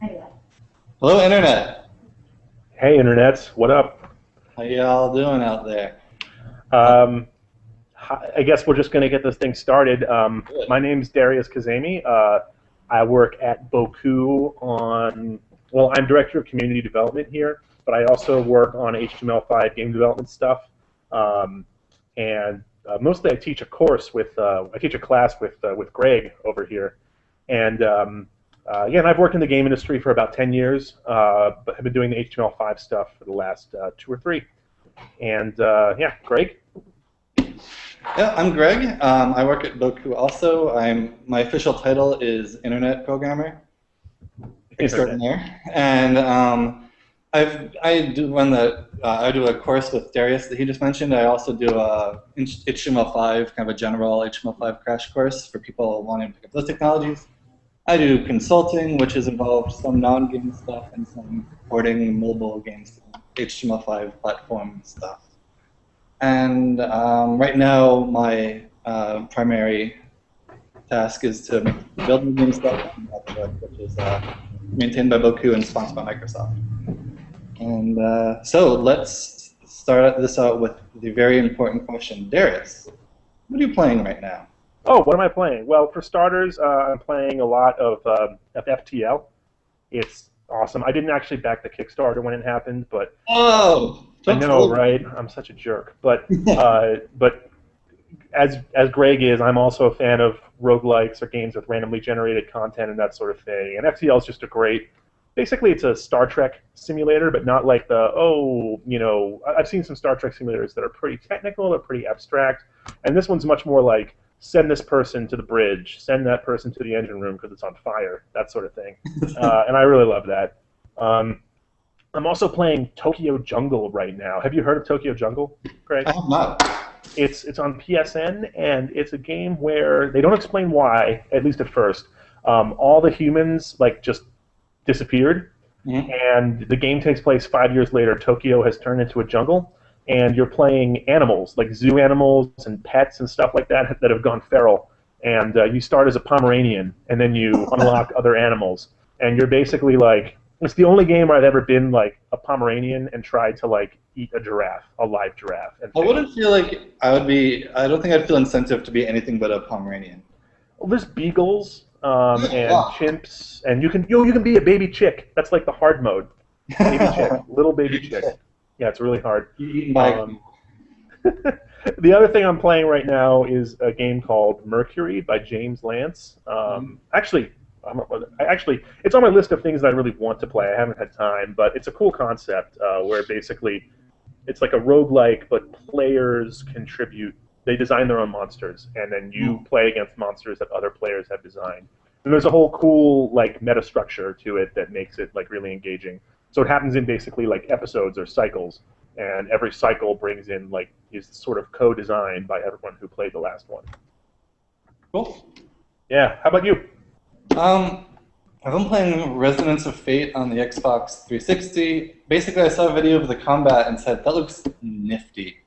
Anyway. Hello, Internet. Hey, internets, what up? How y'all doing out there? Um, I guess we're just going to get this thing started. Um, my name's Darius Kazemi. Uh, I work at Bocoup on, well, I'm director of community development here, but I also work on HTML5 game development stuff. Um, and uh, mostly I teach a course with, uh, I teach a class with, uh, with Greg over here. And um, uh, again, I've worked in the game industry for about 10 years, uh, but have been doing the HTML5 stuff for the last uh, two or three. And uh, yeah, Greg? Yeah, I'm Greg. Um, I work at Bocoup also. I'm my official title is Internet Programmer Extraordinaire, and um, I've I do run the uh, I do a course with Darius that he just mentioned. I also do a HTML5 kind of a general HTML5 crash course for people wanting to pick up those technologies. I do consulting, which has involved some non-game stuff and some porting mobile games to HTML5 platform stuff. And um, right now, my uh, primary task is to build new game stuff, which is uh, maintained by Bocoup and sponsored by Microsoft. And uh, so let's start this out with the very important question. Darius, what are you playing right now? Oh, what am I playing? Well, for starters, uh, I'm playing a lot of, uh, of FTL. It's awesome. I didn't actually back the Kickstarter when it happened, but Oh, I know, right? I'm such a jerk. But uh, but as as Greg is, I'm also a fan of roguelikes or games with randomly generated content and that sort of thing. And FTL is just a great. Basically, it's a Star Trek simulator, but not like the oh, you know. I've seen some Star Trek simulators that are pretty technical, they're pretty abstract, and this one's much more like send this person to the bridge, send that person to the engine room because it's on fire, that sort of thing. uh, and I really love that. Um, I'm also playing Tokyo Jungle right now. Have you heard of Tokyo Jungle, Greg? I have not. It's it's on PSN, and it's a game where they don't explain why, at least at first. Um, all the humans like just disappeared, Mhm. and the game takes place five years later. Tokyo has turned into a jungle, and you're playing animals like zoo animals and pets and stuff like that that have gone feral. And uh, you start as a Pomeranian, and then you unlock other animals, and you're basically like it's the only game where I've ever been like a Pomeranian and tried to like eat a giraffe, a live giraffe. And I wouldn't feel like I would be. I don't think I'd feel incentive to be anything but a Pomeranian. Well, there's beagles um, and Wow. chimps, and you can you, you can be a baby chick. That's like the hard mode. Baby chick, little baby chick. Yeah, it's really hard. Um, the other thing I'm playing right now is a game called Mercury by James Lance. Um, actually, I'm, I actually, it's on my list of things that I really want to play. I haven't had time, but it's a cool concept uh, where basically it's like a roguelike, but players contribute. They design their own monsters, and then you play against monsters that other players have designed. And there's a whole cool like meta structure to it that makes it like really engaging. So it happens in basically like episodes or cycles, and every cycle brings in like is sort of co-designed by everyone who played the last one. cool. Yeah. How about you? Um, I've been playing Resonance of Fate on the Xbox 360. Basically, I saw a video of the combat and said that looks nifty,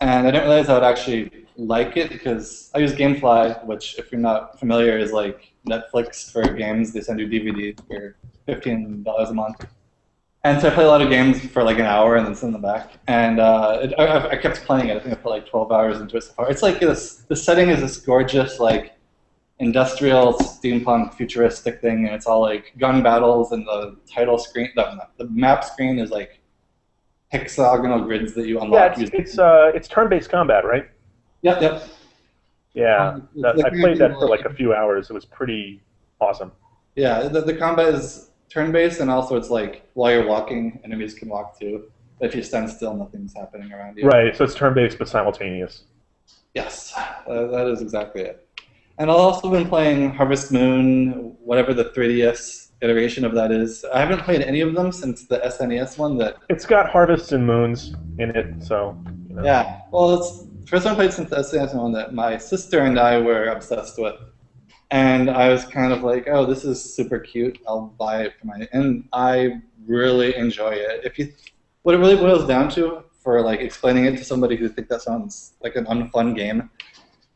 and I didn't realize I would actually like it because I use GameFly, which, if you're not familiar, is like Netflix for games. They send you DVDs for fifteen dollars a month. And so I play a lot of games for like an hour and then send them back. And uh, it, I, I kept playing it. I think I put like 12 hours into it so far. It's like this. The setting is this gorgeous like industrial steampunk futuristic thing, and it's all like gun battles, and the title screen, the, the map screen is like hexagonal grids that you Yeah, unlock. it's it's uh it's turn-based combat, right? Yep, yep. Yeah. Um, that- I played that for like- like a few hours. It was pretty awesome. Yeah, the, the combat is turn-based, and also it's like while you're walking, enemies can walk too. If you stand still, nothing's happening around you. Right. So it's turn-based but simultaneous. Yes, uh, that is exactly it. And I've also been playing Harvest Moon, whatever the 3DS iteration of that is. I haven't played any of them since the SNES one. That It's got harvests and moons in it, so you know. yeah, well, it's first one I played since the SNES one that my sister and I were obsessed with. And I was kind of like, oh, this is super cute. I'll buy it for my. And I really enjoy it. If you, what it really boils down to for like explaining it to somebody who think that sounds like an unfun game,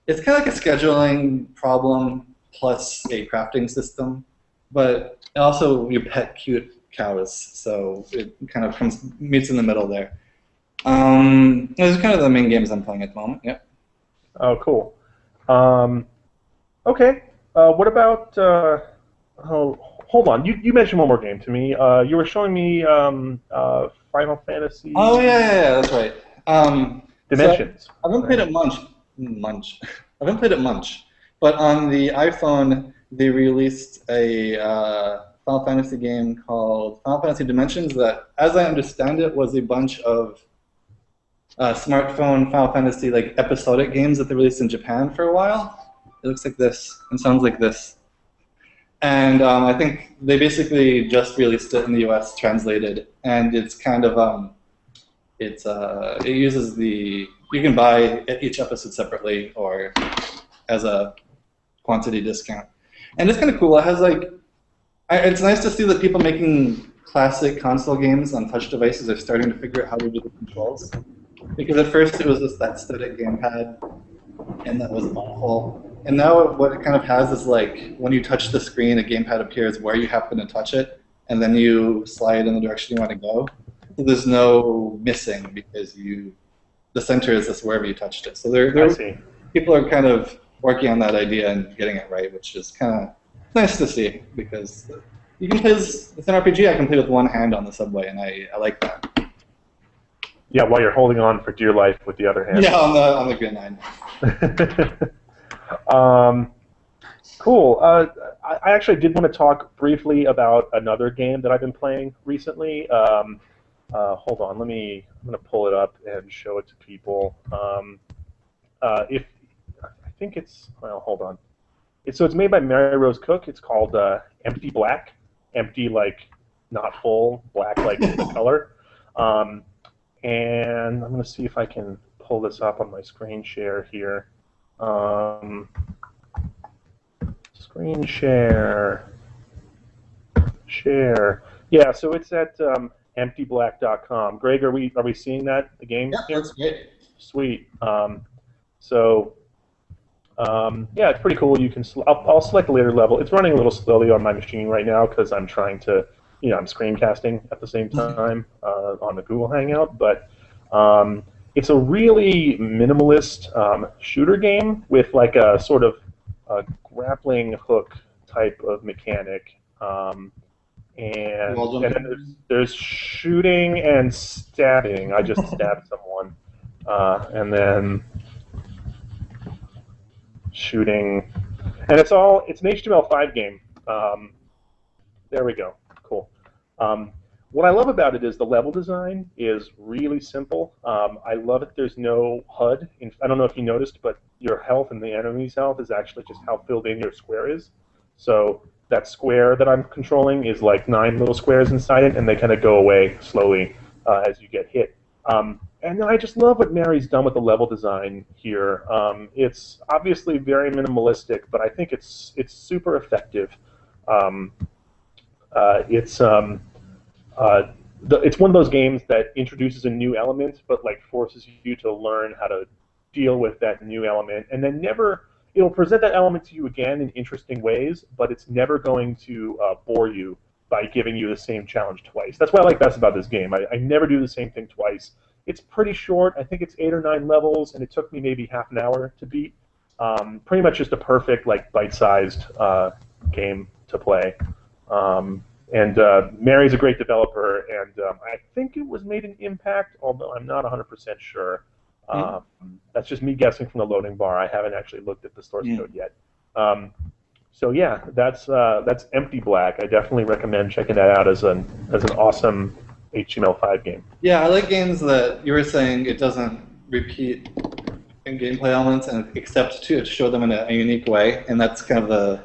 it's kind of like a scheduling problem plus a crafting system. But also, you pet cute cows, so it kind of comes meets in the middle there. Um, those are kind of the main games I'm playing at the moment. Yeah. Oh, cool. Um, okay. Uh, what about? Uh, oh, hold on. You, you mentioned one more game to me. Uh, you were showing me um, uh, Final Fantasy. Oh yeah, yeah, yeah that's right. Um, Dimensions. So I haven't played it much. Munch. I haven't played it much, but on the iPhone they released a uh, Final Fantasy game called Final Fantasy Dimensions that, as I understand it, was a bunch of uh, smartphone Final Fantasy like episodic games that they released in Japan for a while. It looks like this and sounds like this. And um, I think they basically just released it in the U.S. translated, and it's kind of um, it's uh, it uses the you can buy each episode separately or as a quantity discount, and it's kind of cool. It has like I, it's nice to see that people making classic console games on touch devices are starting to figure out how to do the controls. Because at first it was just that static gamepad, and that was awful. And now what it kind of has is like when you touch the screen, a gamepad appears where you happen to touch it, and then you slide in the direction you want to go. So there's no missing because you the center is just wherever you touched it. So there, there people are kind of working on that idea and getting it right, which is kind of nice to see because you can play this. It's an RPG. I can play with one hand on the subway, and I, I like that. Yeah, while you're holding on for dear life with the other hand. Yeah, on the on the Green Line. um, cool. Uh, I, I actually did want to talk briefly about another game that I've been playing recently. Um, uh, hold on, let me. I'm going to pull it up and show it to people. Um, uh, if I think it's well, hold on. It's, so it's made by Mary Rose Cook. It's called uh, Empty Black. Empty like not full, black like color. Um, and I'm going to see if I can pull this up on my screen share here. Um, screen share. Share. Yeah, so it's at um, emptyblack.com. Greg, are we are we seeing that the game? Yeah, here? that's great. Sweet. Um, so um, yeah, it's pretty cool. You can I'll, I'll, select a later level. It's running a little slowly on my machine right now because I'm trying to you know I'm screencasting at the same mm-hmm. time uh, on the Google Hangout, but um, it's a really minimalist um, shooter game with like a sort of a grappling hook type of mechanic. Um, and, and then there's, there's, shooting and stabbing. I just stabbed someone, uh, and then shooting, and it's all it's an HTML5 game. Um, there we go. Cool. Um, what I love about it is the level design is really simple. Um, I love it. There's no HUD. I don't know if you noticed, but your health and the enemy's health is actually just how filled in your square is. So that square that I'm controlling is like nine little squares inside it, and they kind of go away slowly uh, as you get hit. Um, and I just love what Mary's done with the level design here. Um, it's obviously very minimalistic, but I think it's it's super effective. Um, uh, it's um, uh, the, it's one of those games that introduces a new element, but like forces you to learn how to deal with that new element, and then never it'll present that element to you again in interesting ways, but it's never going to uh, bore you by giving you the same challenge twice. That's what I like best about this game. I, I never do the same thing twice. It's pretty short. I think it's eight or nine levels, and it took me maybe half an hour to beat. Um, pretty much just a perfect, like, bite-sized uh, game to play. Um, and uh, Mary's a great developer, and um, I think it was made an Impact, although I'm not 100% sure. Mm. Um, that's just me guessing from the loading bar. I haven't actually looked at the source mm. code yet. Um, so yeah, that's uh, that's Empty Black. I definitely recommend checking that out as an as an awesome HTML5 game. Yeah, I like games that you were saying it doesn't repeat in gameplay elements and except to show them in a, a unique way, and that's kind of the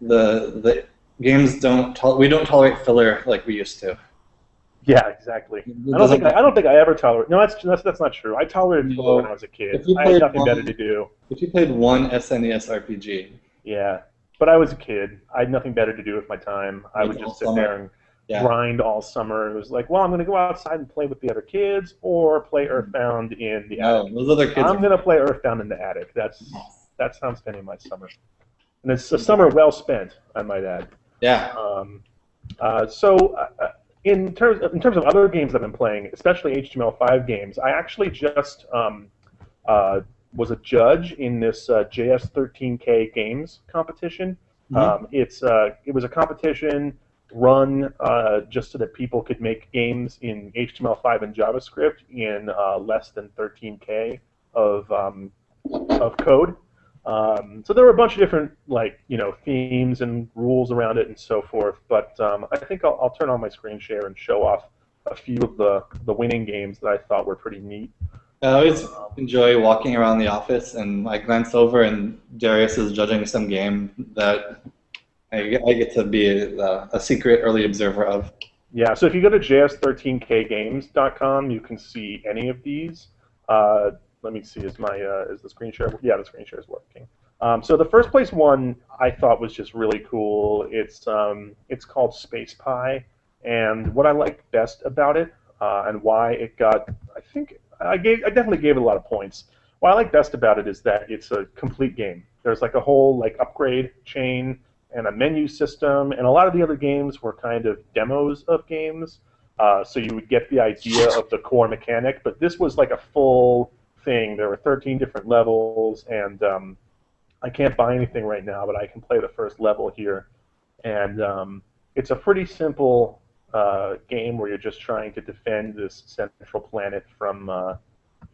the the games don't we don't tolerate filler like we used to. Yeah, exactly. I don't think I, I, don't think I ever tolerated. No, that's that's, that's not true. I tolerated no, filler when I was a kid. I had nothing one, better to do. If you played one SNES RPG. Yeah, but I was a kid. I had nothing better to do with my time. I would just sit summer. there and yeah. grind all summer. It was like, well, I'm going to go outside and play with the other kids, or play mm-hmm. Earthbound in the no, attic. Those other kids. I'm going to play Earthbound in the attic. That's that's how I'm spending my summer, and it's a summer well spent, I might add. Yeah. Um, Uh, so, uh, in terms of, in terms of other games I've been playing, especially HTML5 games, I actually just um, uh, was a judge in this uh, JS13K games competition. Mm-hmm. Um, it's uh, it was a competition run uh, just so that people could make games in HTML5 and JavaScript in uh, less than 13K of um, of code. Um, so there were a bunch of different like you know themes and rules around it and so forth. But um, I think I'll, I'll, turn on my screen share and show off a few of the the winning games that I thought were pretty neat. I always enjoy walking around the office and I glance over and Darius is judging some game that I, I get to be a, a, secret early observer of. Yeah, so if you go to js13kgames.com, you can see any of these. Uh, let me see, is my uh, is the screen share? Yeah, the screen share is working. Um, so the first place one I thought was just really cool. It's um, it's called Space Pie, and what I liked best about it uh, and why it got, I think I gave I definitely gave it a lot of points. What I like best about it is that it's a complete game. There's like a whole like upgrade chain and a menu system, and a lot of the other games were kind of demos of games. Uh, so you would get the idea of the core mechanic, but this was like a full thing. There were 13 different levels, and um, I can't buy anything right now, but I can play the first level here. And um, it's a pretty simple uh, game where you're just trying to defend this central planet from uh,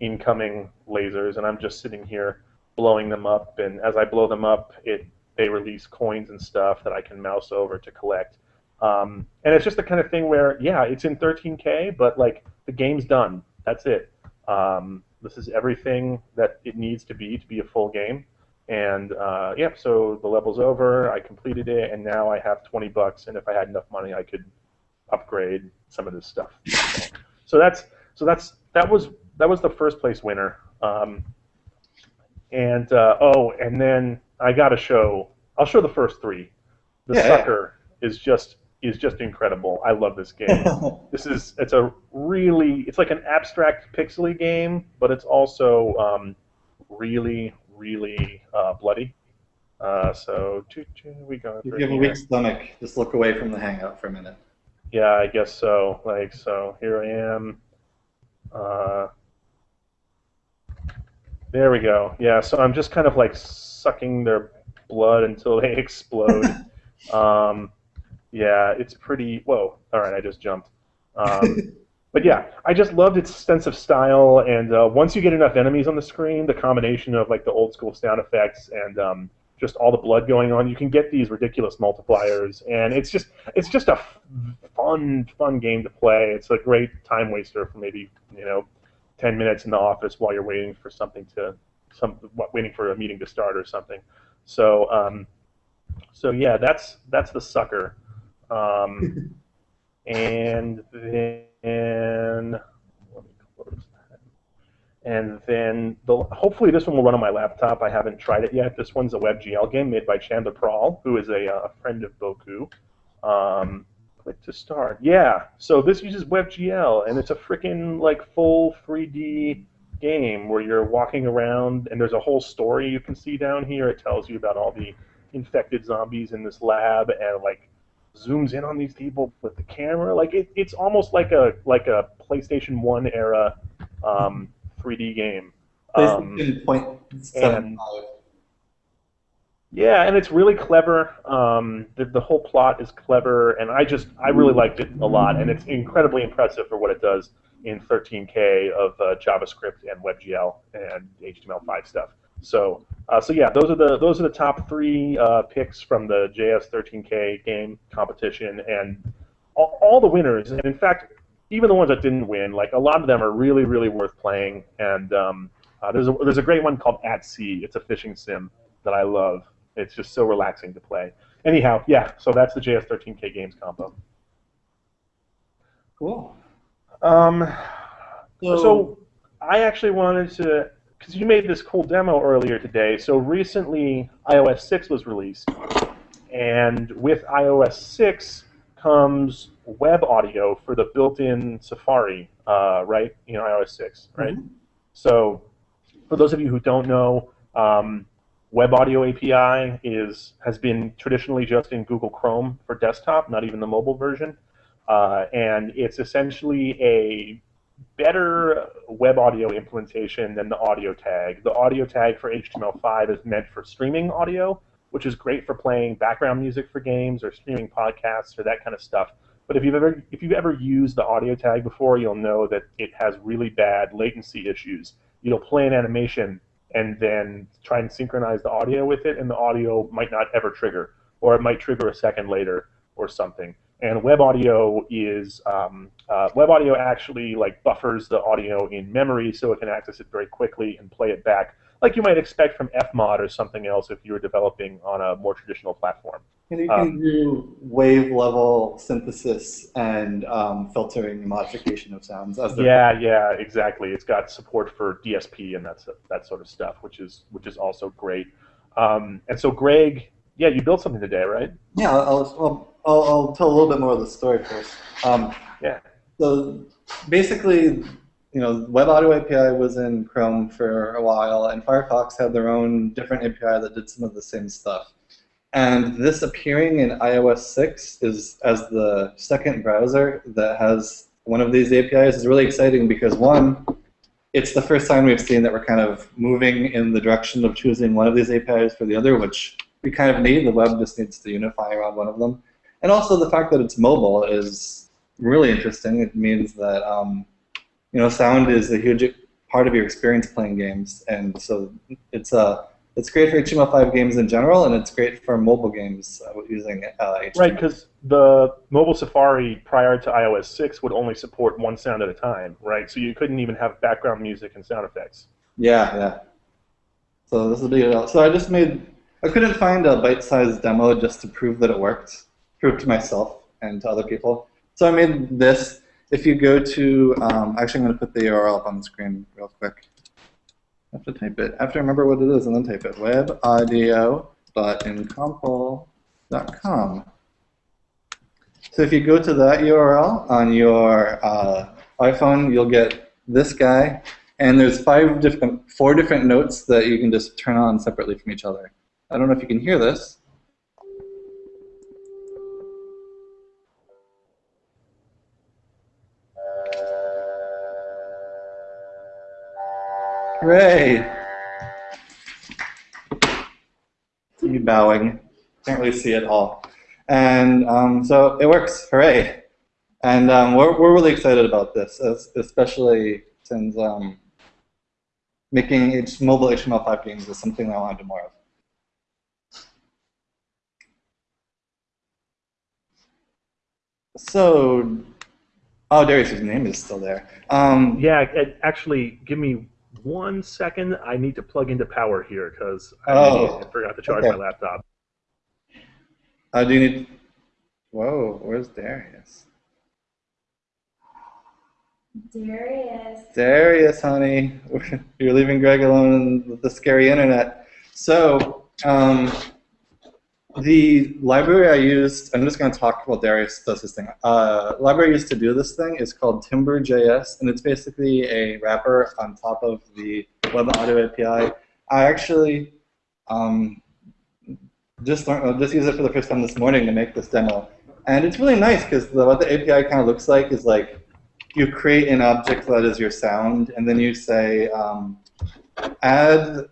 incoming lasers, and I'm just sitting here blowing them up. And as I blow them up, it they release coins and stuff that I can mouse over to collect. Um, and it's just the kind of thing where, yeah, it's in 13K, but like the game's done. That's it. Um, this is everything that it needs to be to be a full game. And uh, yeah, so the level's over. I completed it, and now I have 20 bucks. And if I had enough money, I could upgrade some of this stuff. so that's so that's that was that was the first place winner. Um, and uh, oh, and then I got to show. I'll show the first three. The yeah, sucker yeah. is just is just incredible. I love this game. this is it's a really it's like an abstract pixely game, but it's also um, really really uh, bloody. Uh, so choo, choo, we go. If you have a weak stomach, just look away from the hangout for a minute. Yeah, I guess so. Like so, here I am. Uh, there we go. Yeah, so I'm just kind of like sucking their blood until they explode. um, yeah, it's pretty. Whoa! All right, I just jumped. Um, but yeah, I just loved its sense of style, and uh, once you get enough enemies on the screen, the combination of like the old school sound effects and um, just all the blood going on, you can get these ridiculous multipliers, and it's just it's just a fun fun game to play. It's a great time waster for maybe you know 10 minutes in the office while you're waiting for something to some waiting for a meeting to start or something. So um, so yeah, that's that's the sucker. Um, and then and then the, hopefully this one will run on my laptop. I haven't tried it yet. This one's a WebGL game made by Chandler Prall, who is a, a friend of Bocoup. Um, click to start. Yeah, so this uses WebGL, and it's a freaking like full 3D game where you're walking around, and there's a whole story you can see down here. It tells you about all the infected zombies in this lab, and like zooms in on these people with the camera. Like it, it's almost like a like a PlayStation One era um, 3D game. Um, point seven five. Yeah, and it's really clever. Um, the, the whole plot is clever, and I just I really liked it a lot, and it's incredibly impressive for what it does in 13K of uh, JavaScript and WebGL and HTML5 stuff. So uh, so yeah, those are the those are the top three uh, picks from the JS13K game competition, and all, all the winners, and in fact, even the ones that didn't win, like a lot of them are really really worth playing. And um, uh, there's a, there's a great one called At Sea. It's a fishing sim that I love. It's just so relaxing to play. Anyhow, yeah, so that's the JS13K games combo. Cool. Um, so, so I actually wanted to, because you made this cool demo earlier today. So recently, iOS 6 was released, and with iOS 6 comes web audio for the built-in Safari, uh, right? You know, iOS 6, right? Mm-hmm. So, for those of you who don't know, um, Web Audio API is has been traditionally just in Google Chrome for desktop, not even the mobile version, uh, and it's essentially a better web audio implementation than the audio tag. The audio tag for HTML5 is meant for streaming audio, which is great for playing background music for games or streaming podcasts or that kind of stuff. But if you've ever if you've ever used the audio tag before, you'll know that it has really bad latency issues. You'll play an animation and then try and synchronize the audio with it, and the audio might not ever trigger, or it might trigger a second later or something. And web audio is um, uh, web audio actually like buffers the audio in memory so it can access it very quickly and play it back like you might expect from Fmod or something else if you were developing on a more traditional platform. And you can um, do wave level synthesis and um, filtering modification of sounds. As yeah, yeah, exactly. It's got support for DSP and that's that sort of stuff, which is which is also great. Um, and so, Greg, yeah, you built something today, right? Yeah, I'll, I'll I'll, I'll tell a little bit more of the story first. Um, yeah. So basically, you know, Web Audio API was in Chrome for a while, and Firefox had their own different API that did some of the same stuff. And this appearing in iOS 6 is as the second browser that has one of these APIs is really exciting because one, it's the first time we've seen that we're kind of moving in the direction of choosing one of these APIs for the other, which we kind of need. The web just needs to unify around one of them. And also the fact that it's mobile is really interesting. It means that um, you know sound is a huge part of your experience playing games, and so it's a uh, it's great for HTML5 games in general, and it's great for mobile games uh, using uh, HTML. Right, because the mobile Safari prior to iOS 6 would only support one sound at a time, right? So you couldn't even have background music and sound effects. Yeah, yeah. So this is a big deal. So I just made, I couldn't find a bite-sized demo just to prove that it worked prove to myself and to other people. So I made this. If you go to, um, actually I'm going to put the URL up on the screen real quick. I have to type it. I have to remember what it is and then type it. webaudio.incomple.com. So if you go to that URL on your uh, iPhone, you'll get this guy. And there's five different, four different notes that you can just turn on separately from each other. I don't know if you can hear this. Hooray! You bowing. Can't really see it all. And um, so it works. Hooray! And um, we're, we're really excited about this, especially since um, making mobile HTML5 games is something that I want to do more of. So, oh, Darius's name is still there. Um, yeah, actually, give me one second. I need to plug into power here because I, oh, I forgot to charge okay. my laptop. Uh, do you need? Whoa, where's Darius? Darius. Darius, honey, you're leaving Greg alone with the scary internet. So, um, the library I used, I'm just going to talk while Darius does his thing. Uh, library I used to do this thing is called Timbre.js, and it's basically a wrapper on top of the Web Audio API. I actually um, just learned, just used it for the first time this morning to make this demo. And it's really nice because what the API kind of looks like is like you create an object that is your sound, and then you say um, add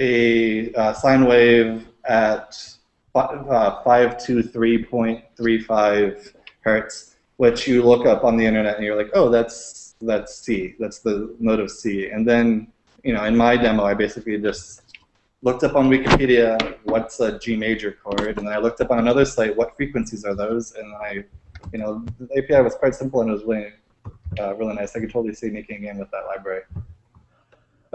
a uh, sine wave at uh, 523.35 hertz, which you look up on the internet and you're like, oh, that's that's C, that's the note of C. And then, you know, in my demo, I basically just looked up on Wikipedia what's a G major chord, and then I looked up on another site what frequencies are those, and I, you know, the API was quite simple and it was really, uh, really nice. I could totally see making a game with that library.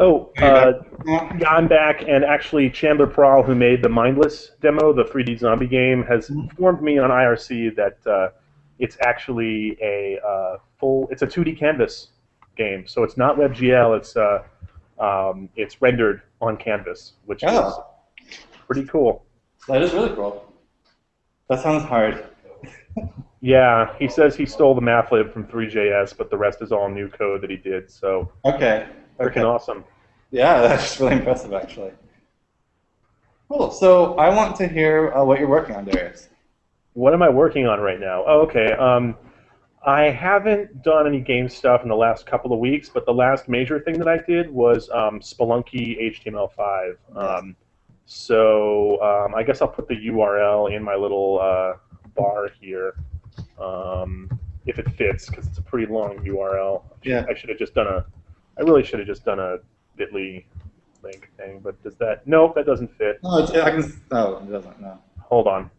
Oh, uh, yeah, I'm back, and actually Chandler Prall, who made the Mindless demo, the 3D zombie game, has informed me on IRC that uh, it's actually a uh, full, it's a 2D canvas game, so it's not WebGL, it's uh, um, it's rendered on canvas, which oh. is pretty cool. That is really cool. That sounds hard. yeah, he says he stole the mathlib from Three.js, but the rest is all new code that he did. So okay, freaking okay. awesome. Yeah, that's really impressive, actually. Cool. So I want to hear uh, what you're working on, Darius. What am I working on right now? Oh, okay. Um, I haven't done any game stuff in the last couple of weeks, but the last major thing that I did was um, Spelunky HTML5. Um, so um, I guess I'll put the URL in my little uh, bar here, um, if it fits, because it's a pretty long URL. Yeah. I should have just done a. I really should have just done a Bitly link thing, but does that? No, that doesn't fit. No, I can. No, it doesn't. No. Hold on.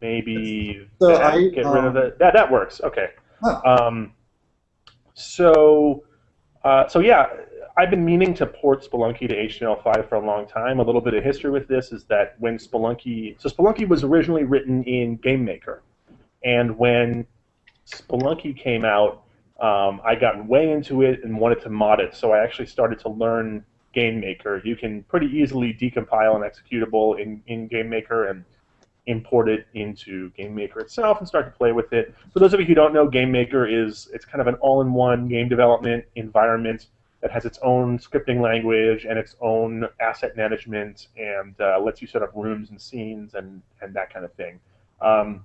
Maybe So that, I, get rid of um, it. That that works. Okay. Huh. Um, so uh, so yeah, I've been meaning to port Spelunky to HTML5 for a long time. A little bit of history with this is that when Spelunky, so Spelunky was originally written in GameMaker, and when Spelunky came out, um, I got way into it and wanted to mod it. So I actually started to learn GameMaker. You can pretty easily decompile an executable in, in GameMaker and import it into GameMaker itself and start to play with it. For those of you who don't know, GameMaker is it's kind of an all-in-one game development environment that has its own scripting language and its own asset management and uh, lets you set up rooms and scenes and, and that kind of thing. Um,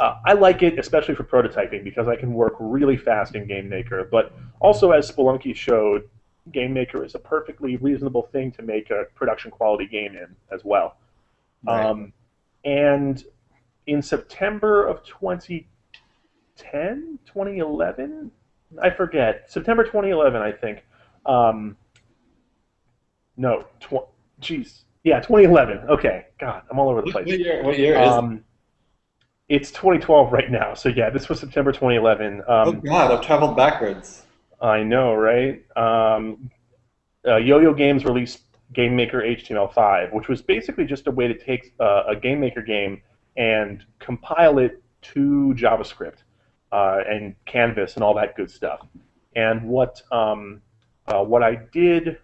uh, I like it, especially for prototyping, because I can work really fast in GameMaker. But also, as Spelunky showed, GameMaker is a perfectly reasonable thing to make a production quality game in as well. Right. Um, and in September of 2010, 2011, I forget, September 2011, I think. Um, no, tw- jeez, yeah, 2011. Okay, God, I'm all over the place. what year? What year is? Um, it's 2012 right now, so yeah, this was September 2011. oh Um, God, I've traveled backwards. I know, right? Um, uh, Yo-Yo Games released GameMaker HTML5, which was basically just a way to take uh, a GameMaker game and compile it to JavaScript uh, and Canvas and all that good stuff. And what um, uh, what I did,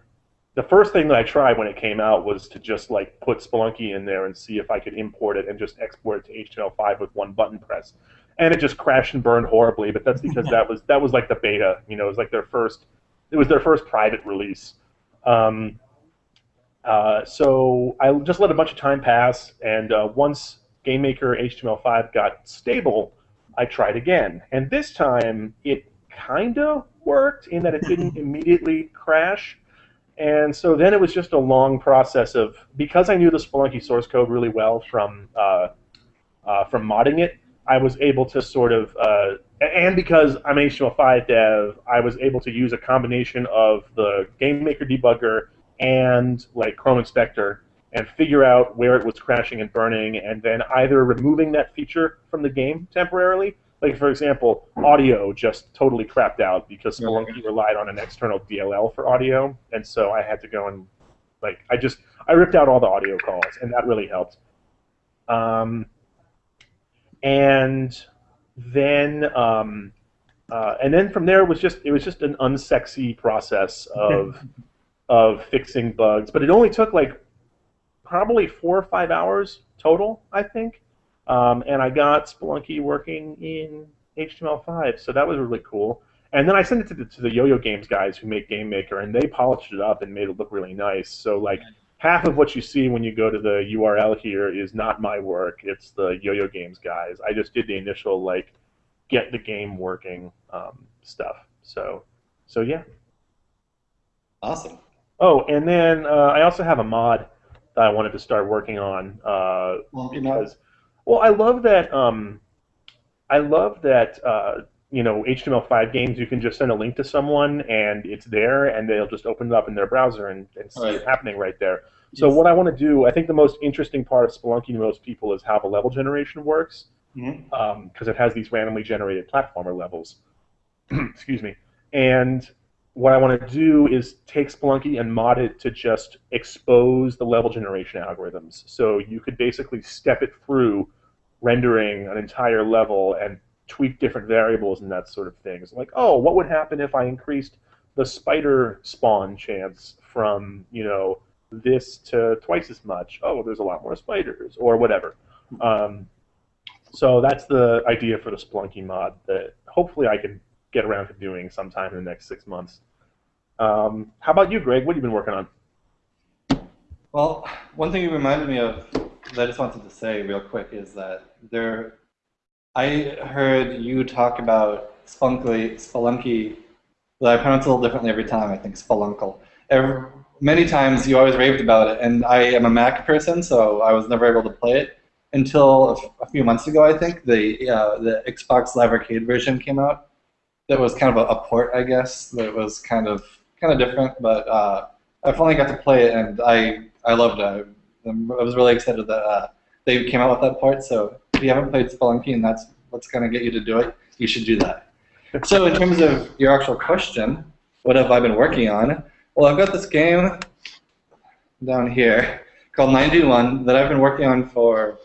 the first thing that I tried when it came out was to just like put Spelunky in there and see if I could import it and just export it to HTML5 with one button press. And it just crashed and burned horribly, but that's because that was that was like the beta, you know, it was like their first it was their first private release. Um, uh, so I just let a bunch of time pass, and uh, once GameMaker HTML5 got stable, I tried again. And this time it kind of worked in that it didn't immediately crash. And so then it was just a long process of because I knew the Spelunky source code really well from uh, uh, from modding it, I was able to sort of uh, and because I'm an HTML5 dev, I was able to use a combination of the GameMaker debugger and like Chrome Inspector and figure out where it was crashing and burning, and then either removing that feature from the game temporarily. Like for example, audio just totally crapped out because Spelunky relied on an external DLL for audio, and so I had to go and like I just I ripped out all the audio calls, and that really helped. Um, and then um, uh, and then from there it was just it was just an unsexy process of of fixing bugs, but it only took like probably four or five hours total, I think. Um, and I got Spelunky working in HTML5, so that was really cool. And then I sent it to the, to the Yo-Yo Games guys who make Game Maker, and they polished it up and made it look really nice. So like half of what you see when you go to the URL here is not my work; it's the Yo-Yo Games guys. I just did the initial like get the game working um, stuff. So so yeah. Awesome. Oh, and then uh, I also have a mod that I wanted to start working on uh, Well, you know, because, well, I love that. Um, I love that. Uh, you know, HTML5 games, you can just send a link to someone and it's there, and they'll just open it up in their browser and, and see Right. it happening right there. So Yes. what I want to do, I think the most interesting part of Spelunky to most people is how the level generation works because it has these randomly generated platformer levels. Excuse me. And what I want to do is take Splunky and mod it to just expose the level generation algorithms. So you could basically step it through rendering an entire level and tweak different variables and that sort of thing. It's like, oh, what would happen if I increased the spider spawn chance from, you know, this to twice as much? Oh, there's a lot more spiders, or whatever. Um, so that's the idea for the Splunky mod that hopefully I can get around to doing sometime in the next six months. Um, how about you, Greg? What have you been working on? Well, one thing you reminded me of that I just wanted to say real quick is that there, I heard you talk about Spelunky, Spelunky, I pronounce it a little differently every time, I think Speluncle. Every, many times you always raved about it, and I am a Mac person, so I was never able to play it until a few months ago, I think. The, uh, the Xbox Live Arcade version came out. That was kind of a, a port, I guess, that was kind of kind of different, but uh, I finally got to play it, and I, I loved it. I, I was really excited that uh, they came out with that port. so if you haven't played Spelunky and that's what's going to get you to do it, you should do that. So in terms of your actual question, what have I been working on? Well, I've got this game down here called 91 that I've been working on for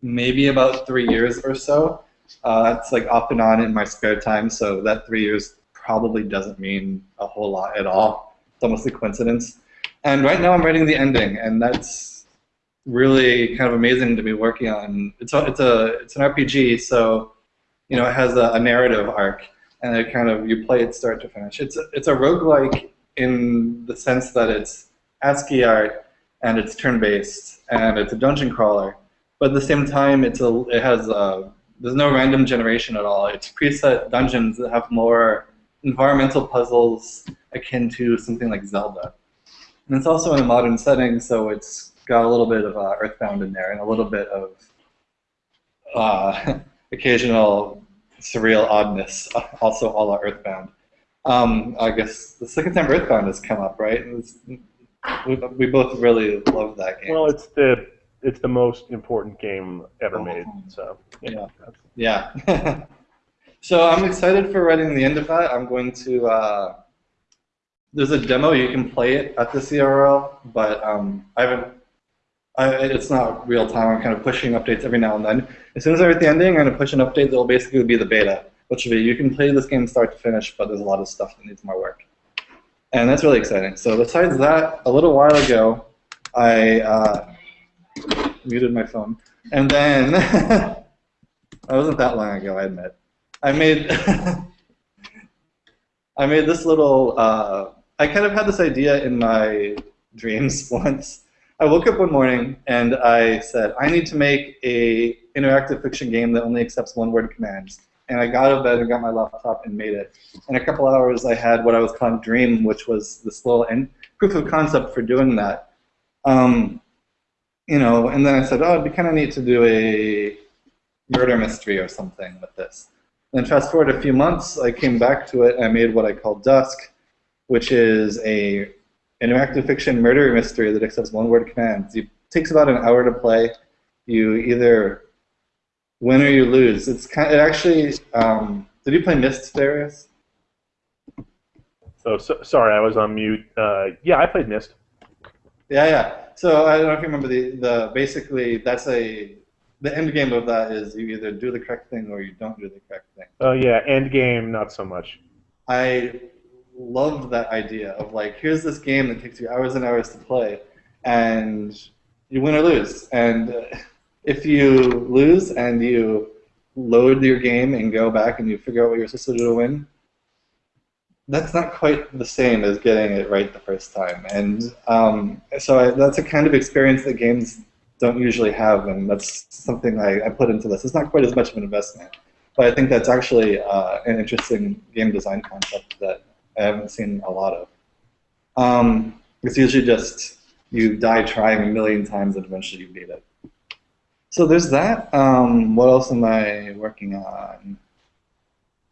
maybe about three years or so. Uh, it's like off and on in my spare time, so that three years probably doesn't mean a whole lot at all. It's almost a coincidence. And right now I'm writing the ending, and that's really kind of amazing to be working on. It's a, it's a it's an RPG, so you know it has a, a narrative arc, and it kind of you play it start to finish. It's a, it's a roguelike in the sense that it's ASCII art and it's turn-based and it's a dungeon crawler, but at the same time it's a it has a, there's no random generation at all. It's preset dungeons that have more environmental puzzles akin to something like Zelda. And it's also in a modern setting, so it's got a little bit of uh, Earthbound in there and a little bit of uh, occasional surreal oddness, also all our Earthbound. Um, I guess the second time Earthbound has come up, right? We, we both really love that game. Well, it's the it's the most important game ever made. So yeah. Yeah. so I'm excited for writing the end of that. I'm going to. Uh, there's a demo you can play it at the URL, but um, I haven't. I, it's not real time. I'm kind of pushing updates every now and then. As soon as I write the ending, I'm going to push an update that will basically be the beta, which will be you can play this game start to finish, but there's a lot of stuff that needs more work. And that's really exciting. So besides that, a little while ago, I uh, muted my phone, and then that wasn't that long ago, I admit. I made I made this little. Uh, I kind of had this idea in my dreams once. I woke up one morning and I said, I need to make a interactive fiction game that only accepts one-word commands. And I got out of bed and got my laptop and made it. In a couple hours, I had what I was calling Dream, which was this little end, proof of concept for doing that. Um, you know, and then I said, oh, it'd be kind of neat to do a murder mystery or something with this. Then fast forward a few months, I came back to it and I made what I call Dusk, which is a interactive fiction murder mystery that accepts one-word commands. It takes about an hour to play. You either win or you lose. It's kind. Of, it actually. Um, did you play Myst, Darius? Oh, so sorry, I was on mute. Uh, yeah, I played Myst. Yeah, yeah. So I don't know if you remember the the basically that's a the end game of that is you either do the correct thing or you don't do the correct thing. Oh yeah, end game not so much. I loved that idea of like here's this game that takes you hours and hours to play, and you win or lose. And if you lose and you load your game and go back and you figure out what you're supposed to do to win, that's not quite the same as getting it right the first time. And um, so I, that's a kind of experience that games don't usually have, and that's something I, I, put into this. It's not quite as much of an investment, but I think that's actually uh, an interesting game design concept that I haven't seen a lot of. Um, it's usually just you die trying a million times and eventually you beat it. So there's that. Um, what else am I working on?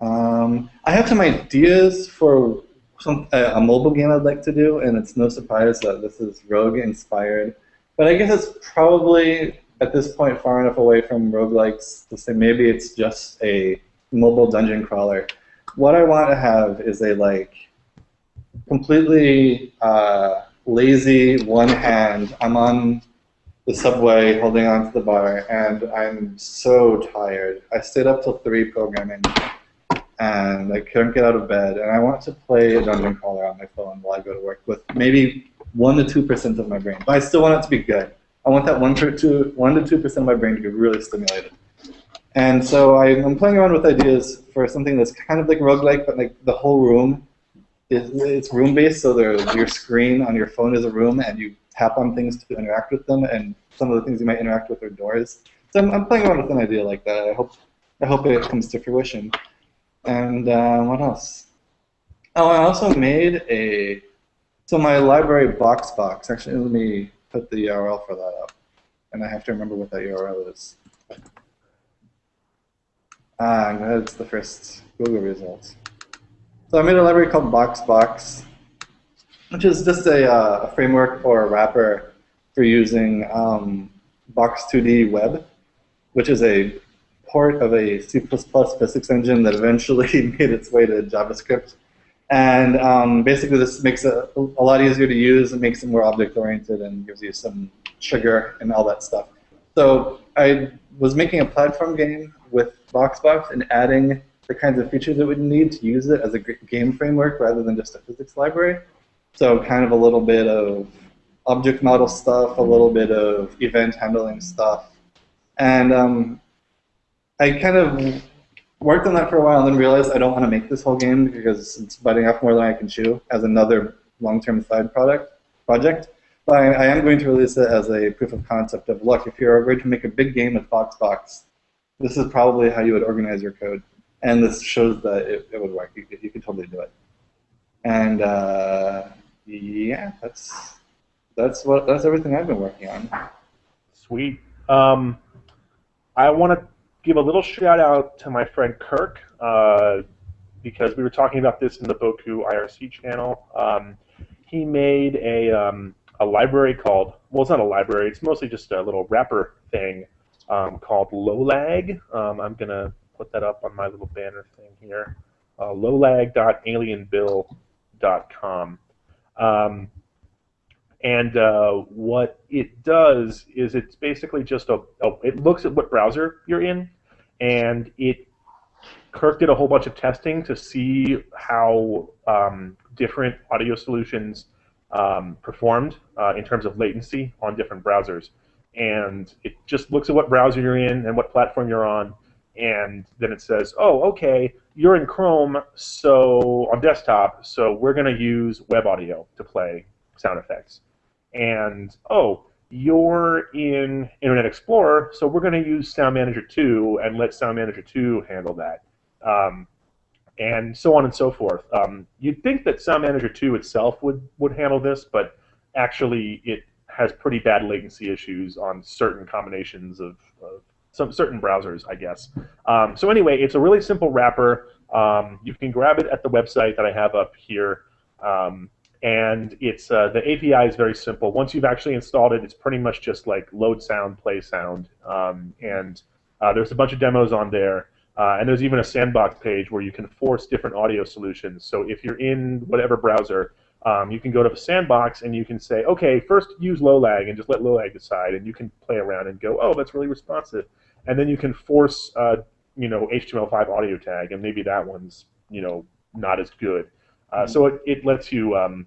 Um, I have some ideas for some, a mobile game I'd like to do, and it's no surprise that this is Rogue inspired. But I guess it's probably at this point far enough away from roguelikes to say maybe it's just a mobile dungeon crawler. What I want to have is a like completely uh, lazy one hand. I'm on the subway holding on to the bar and I'm so tired. I stayed up till 3 programming and I couldn't get out of bed and I want to play a dungeon crawler on my phone while I go to work with maybe one to two percent of my brain. But I still want it to be good. I want that one to two, one to two percent of my brain to be really stimulated. And so I, am playing around with ideas for something that's kind of like roguelike, but like the whole room is it's room based. So your screen on your phone is a room, and you tap on things to interact with them, and some of the things you might interact with are doors. So I'm, I'm playing around with an idea like that. I hope I hope it comes to fruition. And uh, what else? Oh, I also made a so my library BoxBox. Actually, let me put the URL for that up, and I have to remember what that URL is. Ah, that's the first Google results. So I made a library called BoxBox, which is just a, uh, a framework or a wrapper for using um, Box2D Web, which is a port of a C++ physics engine that eventually made its way to JavaScript. And um, basically this makes it a lot easier to use, it makes it more object-oriented and gives you some sugar and all that stuff. So I was making a platform game with BoxBox and adding the kinds of features it would need to use it as a game framework rather than just a physics library. So kind of a little bit of object model stuff, a little bit of event handling stuff. And um, I kind of worked on that for a while and then realized I don't want to make this whole game because it's biting off more than I can chew as another long-term side product project. But I, I, am going to release it as a proof of concept of, look, if you're going to make a big game with BoxBox, this is probably how you would organize your code. And this shows that it, it would work. You you could totally do it. And uh, yeah, that's that's what that's everything I've been working on. Sweet. Um, I want to give a little shout out to my friend Kirk uh, because we were talking about this in the Bocoup IRC channel. Um, he made a um, a library called well, it's not a library. It's mostly just a little wrapper thing um, called Lowlag. Um, I'm gonna put that up on my little banner thing here. Uh, lowlag.alienbill.com. Um, and uh, what it does is it's basically just a, a, it looks at what browser you're in, and it Kirk did a whole bunch of testing to see how um, different audio solutions um, performed uh, in terms of latency on different browsers. And it just looks at what browser you're in and what platform you're on, and then it says, oh, okay, you're in Chrome, so on desktop, so we're going to use web audio to play sound effects. And oh, you're in Internet Explorer, so we're going to use Sound Manager 2 and let Sound Manager 2 handle that. Um, and so on and so forth. Um, you'd think that Sound Manager 2 itself would, would handle this, but actually it has pretty bad latency issues on certain combinations of, of some certain browsers, I guess. Um, so anyway, it's a really simple wrapper. Um, you can grab it at the website that I have up here. Um, and it's uh, the API is very simple. Once you've actually installed it, it's pretty much just like load sound, play sound, um, and uh, there's a bunch of demos on there. Uh, and there's even a sandbox page where you can force different audio solutions. So if you're in whatever browser, um, you can go to the sandbox and you can say, okay, first use low lag and just let low lag decide, and you can play around and go, oh, that's really responsive and then you can force uh, you know HTML5 audio tag, and maybe that one's you know not as good. Uh, mm-hmm. So it, it lets you um,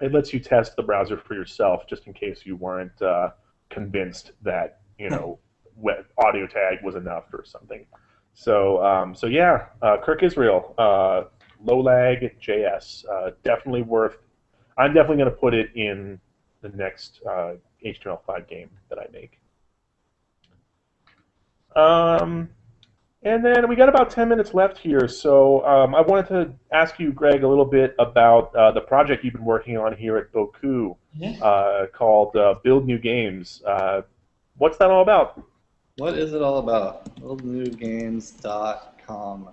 it lets you test the browser for yourself, just in case you weren't uh, convinced that you know audio tag was enough or something. So um, so yeah, uh, Kirk Israel, uh, low lag JS, uh, definitely worth. I'm definitely going to put it in the next HTML5 game that I make. Um, and then we got about 10 minutes left here, so um, I wanted to ask you, Greg, a little bit about uh, the project you've been working on here at Bocoup yeah. uh, called uh, Build New Games. Uh, what's that all about? What is it all about? BuildNewGames.com.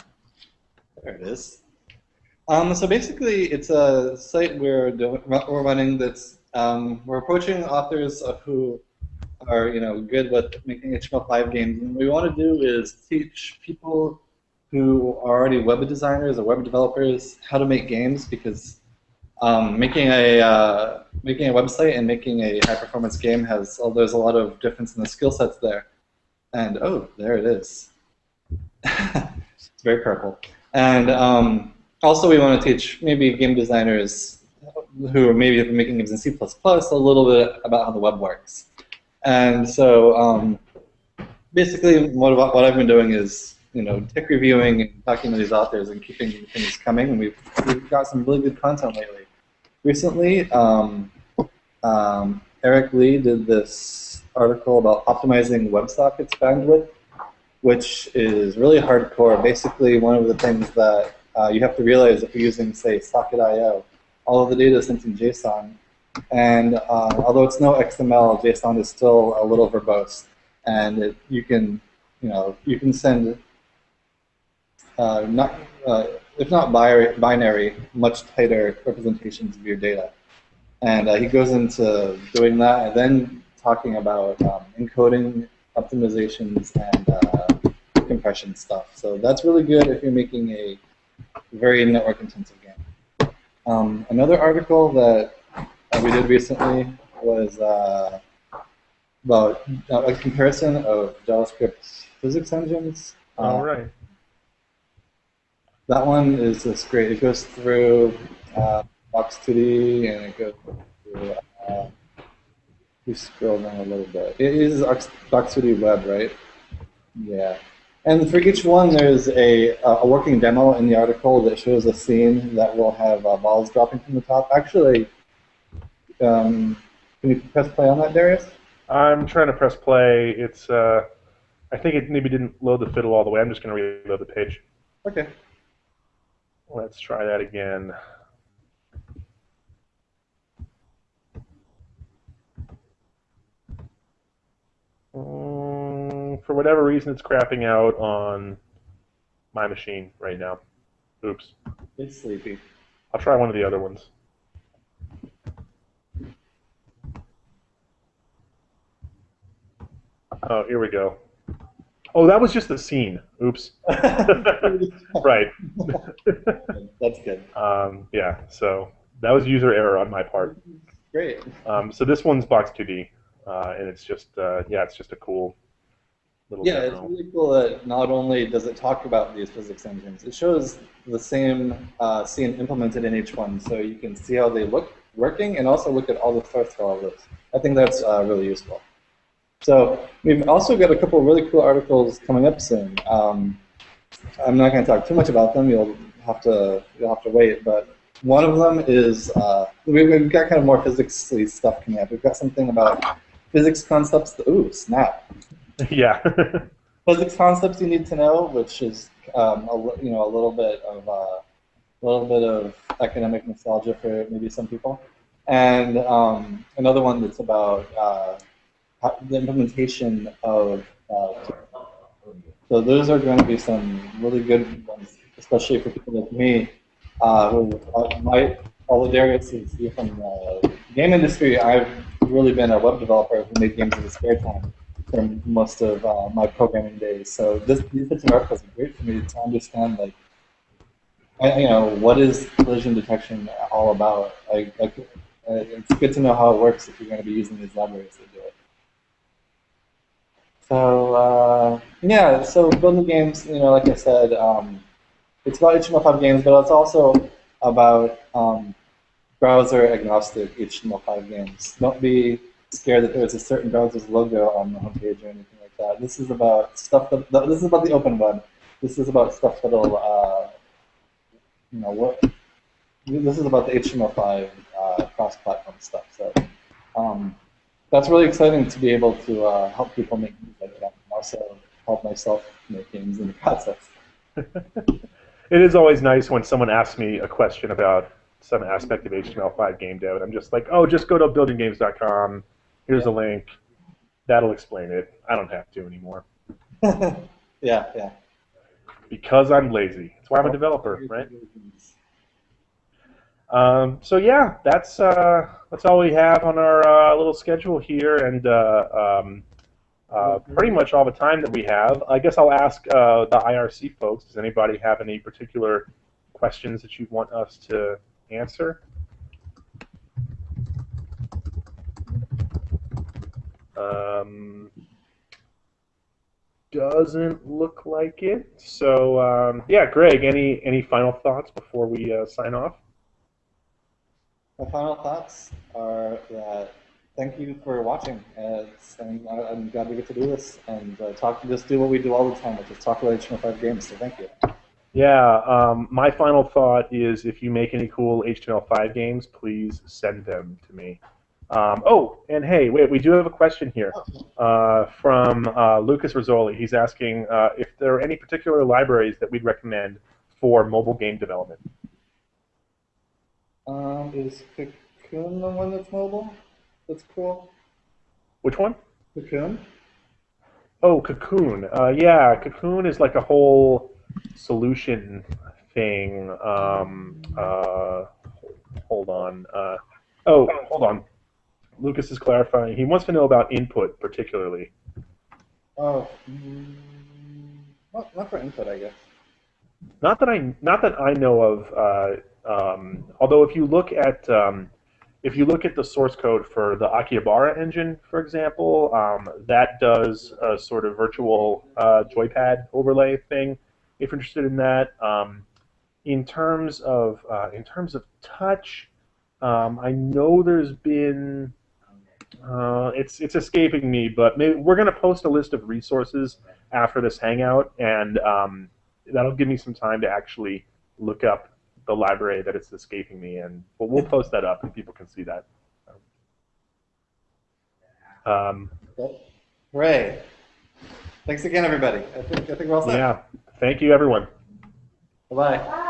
There it is. Um, so basically, it's a site we're, we're running that's um, we're approaching authors who are you know good with making HTML5 games. And what we want to do is teach people who are already web designers or web developers how to make games because um, making a uh, making a website and making a high performance game has oh, there's a lot of difference in the skill sets there. And oh, there it is. it's very purple. And um, also, we want to teach maybe game designers who are maybe making games in C++ a little bit about how the web works. And so um, basically what, what I've been doing is you know, tech reviewing and talking to these authors and keeping things coming. And we've, we've got some really good content lately. Recently, um, um, Eric Lee did this article about optimizing WebSockets bandwidth, which is really hardcore. Basically, one of the things that uh, you have to realize if you're using, say, Socket.io, all of the data is sent in JSON, and uh, although it's no XML, JSON is still a little verbose, and it, you can, you know, you can send uh, not, uh, if not binary, much tighter representations of your data. And uh, he goes into doing that, and then talking about um, encoding optimizations and uh, compression stuff. So that's really good if you're making a very network intensive game. Um, another article that uh, we did recently was uh, about uh, a comparison of JavaScript physics engines. All Uh, right. That one is just great. It goes through uh, Box2D and it goes through. Uh, we scroll down a little bit. It is Box2D Web, right? Yeah. And for each one, there's a, a working demo in the article that shows a scene that will have uh, balls dropping from the top. Actually, um, can you press play on that, Darius? I'm trying to press play. It's uh, I think it maybe didn't load the fiddle all the way. I'm just going to reload the page. Okay. Let's try that again. Mm, for whatever reason, it's crapping out on my machine right now. Oops. It's sleepy. I'll try one of the other ones. Oh, here we go. Oh, that was just the scene. Oops. right. That's good. um, yeah, so that was user error on my part. Great. Um, so this one's Box 2D, uh, and it's just, uh, yeah, it's just a cool little Yeah, it's really cool that not only does it talk about these physics engines, it shows the same uh, scene implemented in each one, so you can see how they look working and also look at all the source for all this. I think that's uh, really useful. So we've also got a couple of really cool articles coming up soon. Um, I'm not going to talk too much about them. You'll have to you'll have to wait. But one of them is uh, we've we've got kind of more physics stuff coming up. We've got something about physics concepts. Ooh, snap! yeah. physics concepts you need to know, which is um, a, you know a little bit of uh, a little bit of academic nostalgia for maybe some people, and um, another one that's about uh, the implementation of. Uh, so those are going to be some really good ones, especially for people like me, uh, who uh, might. Although Darius is from the game industry, I've really been a web developer who made games in his spare time for most of uh, my programming days. So this, these types of articles are great for me to understand, like, you know, what is collision detection all about? Like, like, uh, it's good to know how it works if you're going to be using these libraries it. So uh, yeah, so Build New Games, you know, like I said, um, it's about HTML5 games, but it's also about um, browser agnostic HTML5 games. Don't be scared that there's a certain browser's logo on the homepage or anything like that. This is about stuff that, this is about the open web. This is about stuff that'll, uh, you know, what. This is about the HTML5 uh, cross-platform stuff. So um, that's really exciting to be able to uh, help people make games like that, and also help myself make games in the process. it is always nice when someone asks me a question about some aspect of HTML5 game dev, and I'm just like, oh, just go to buildnewgames.com. Here's a link. That'll explain it. I don't have to anymore yeah, yeah. because I'm lazy. That's why I'm a developer, right? Um, so yeah, that's uh, that's all we have on our uh, little schedule here, and uh, um, uh, pretty much all the time that we have. I guess I'll ask uh, the IRC folks. Does anybody have any particular questions that you want us to answer? Um, doesn't look like it. So um, yeah, Greg, any any final thoughts before we uh, sign off? My final thoughts are that thank you for watching. Uh, it's, I'm, I'm glad we get to do this and uh, talk. Just do what we do all the time, which is talk about HTML5 games. So thank you. Yeah, um, my final thought is if you make any cool HTML5 games, please send them to me. Um, oh, and hey, wait, we do have a question here uh, from uh, Lucas Rizzoli. He's asking uh, if there are any particular libraries that we'd recommend for mobile game development. Um, is Cocoon the one that's mobile? That's cool. Which one? Cocoon. Oh, Cocoon. Uh, yeah, Cocoon is like a whole solution thing. Um, uh, hold on. Uh, oh, hold on. Lucas is clarifying. He wants to know about input, particularly. Oh, mm, not, not for input, I guess. Not that I, not that I know of. Um, although, if you look at, um, if you look at the source code for the Akihabara engine, for example, um, that does a sort of virtual uh, joypad overlay thing. If you're interested in that, um, in terms of uh, in terms of touch, um, I know there's been. Uh, it's it's escaping me, but maybe we're going to post a list of resources after this hangout, and um, that'll give me some time to actually look up the library that it's escaping me, and we'll, we'll post that up, and people can see that. Um, Hooray. Thanks again, everybody. I think, I think we're all set. yeah, thank you, everyone. Bye-bye. Bye.